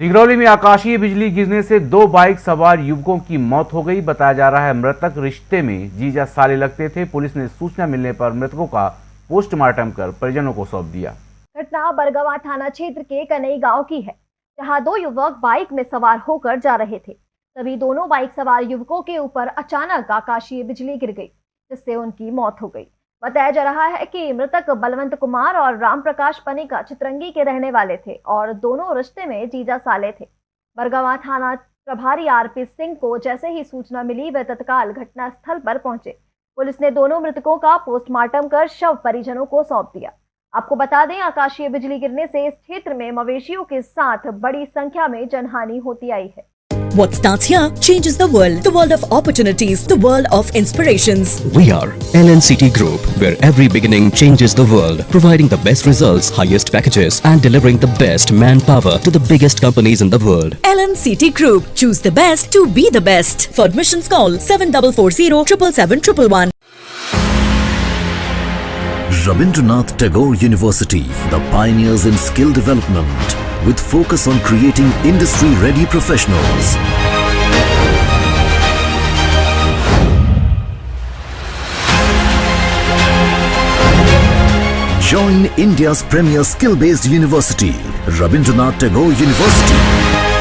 सिंगरौली में आकाशीय बिजली गिरने से दो बाइक सवार युवकों की मौत हो गई। बताया जा रहा है, मृतक रिश्ते में जीजा साले लगते थे। पुलिस ने सूचना मिलने पर मृतकों का पोस्टमार्टम कर परिजनों को सौंप दिया। घटना बरगवा थाना क्षेत्र के कनई गाँव की है, जहाँ दो युवक बाइक में सवार होकर जा रहे थे। तभी दोनों बाइक सवार युवकों के ऊपर अचानक आकाशीय बिजली गिर गई, जिससे उनकी मौत हो गई। बताया जा रहा है कि मृतक बलवंत कुमार और राम प्रकाश पनिका चित्रंगी के रहने वाले थे और दोनों रिश्ते में जीजा साले थे। बरगवा थाना प्रभारी आरपी सिंह को जैसे ही सूचना मिली, वे तत्काल घटनास्थल पर पहुँचे। पुलिस ने दोनों मृतकों का पोस्टमार्टम कर शव परिजनों को सौंप दिया। आपको बता दें, आकाशीय बिजली गिरने से इस क्षेत्र में मवेशियों के साथ बड़ी संख्या में जनहानि होती आई है। What starts here changes the world. The world of opportunities. The world of inspirations. We are LNCT Group, where every beginning changes the world, providing the best results, highest packages, and delivering the best manpower to the biggest companies in the world. LNCT Group. Choose the best to be the best. For admissions call 7440 777 Rabindranath Tagore University, the pioneers in skill development, with focus on creating industry-ready professionals. Join India's premier skill-based university, Rabindranath Tagore University.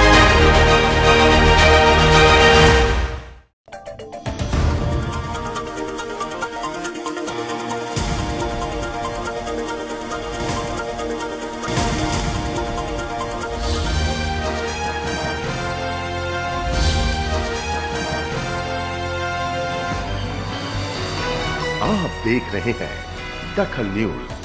आप देख रहे हैं दखल news.